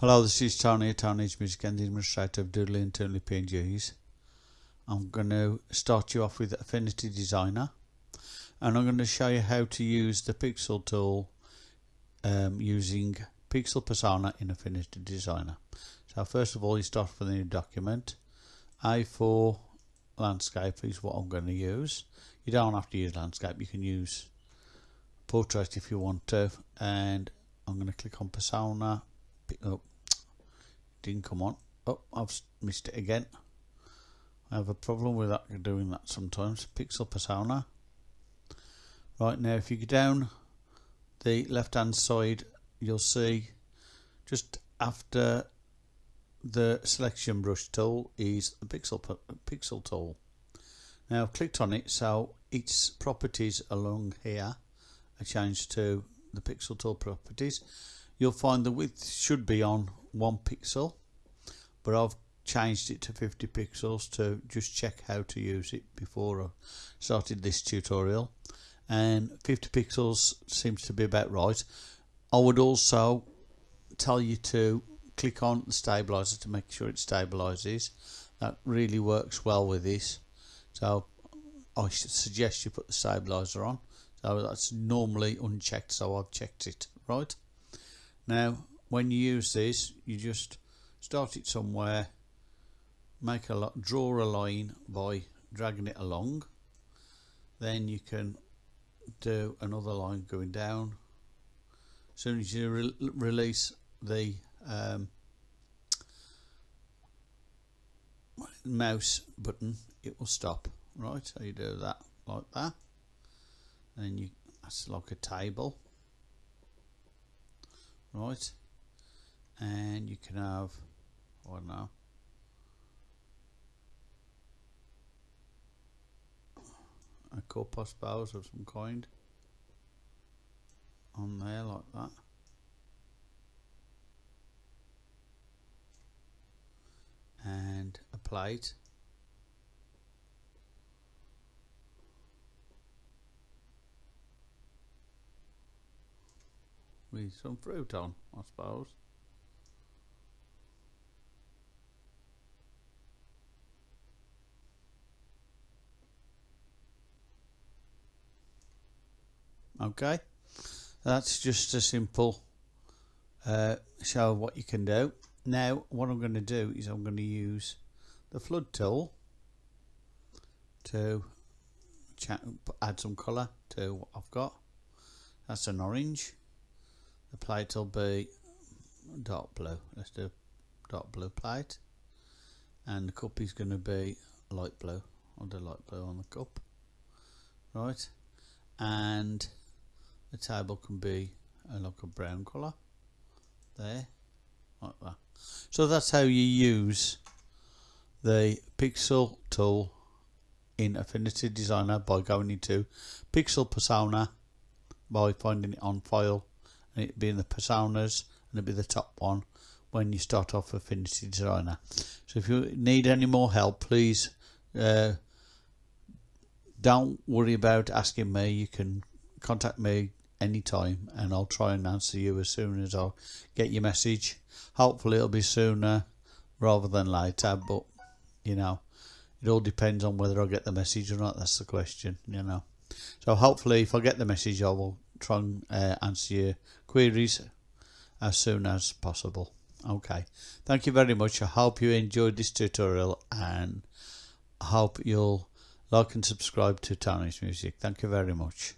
Hello, this is Tony, Tony's Music and the Administrator of Doodly and Toonly PNGs. I'm going to start you off with Affinity Designer and I'm going to show you how to use the Pixel tool um, using Pixel Persona in Affinity Designer. So first of all you start with a new document. A4 landscape is what I'm going to use. You don't have to use landscape, you can use portrait if you want to and I'm going to click on Persona up oh, didn't come on. Oh I've missed it again. I have a problem with that doing that sometimes. Pixel persona right now if you go down the left hand side you'll see just after the selection brush tool is the pixel pixel tool. Now I've clicked on it so its properties along here are changed to the pixel tool properties you'll find the width should be on one pixel but I've changed it to 50 pixels to just check how to use it before I started this tutorial. And 50 pixels seems to be about right. I would also tell you to click on the stabilizer to make sure it stabilizes. That really works well with this. So I suggest you put the stabilizer on. So that's normally unchecked so I've checked it right now when you use this you just start it somewhere make a lot draw a line by dragging it along. Then you can do another line going down. As soon as you re release the um, mouse button it will stop. Right so you do that like that. And you that's like a table right. And you can have I don't know. A cup I suppose of some kind on there like that. And a plate with some fruit on, I suppose. Okay, that's just a simple uh, show of what you can do. Now, what I'm going to do is I'm going to use the flood tool to add some colour to what I've got. That's an orange the plate will be dark blue. Let's do dark blue plate. And the cup is going to be light blue. I'll do light blue on the cup. Right. And the table can be a, like a brown colour. There. Like that. So that's how you use the pixel tool in Affinity Designer by going into Pixel Persona by finding it on file and it be in the personas and it'll be the top one when you start off Affinity Designer. So if you need any more help, please uh, don't worry about asking me. You can contact me anytime and I'll try and answer you as soon as I get your message. Hopefully it'll be sooner rather than later, but you know, it all depends on whether I get the message or not. That's the question, you know. So hopefully if I get the message I will try and uh, answer your queries as soon as possible. Okay, thank you very much. I hope you enjoyed this tutorial and I hope you'll like and subscribe to Tony's Music. Thank you very much.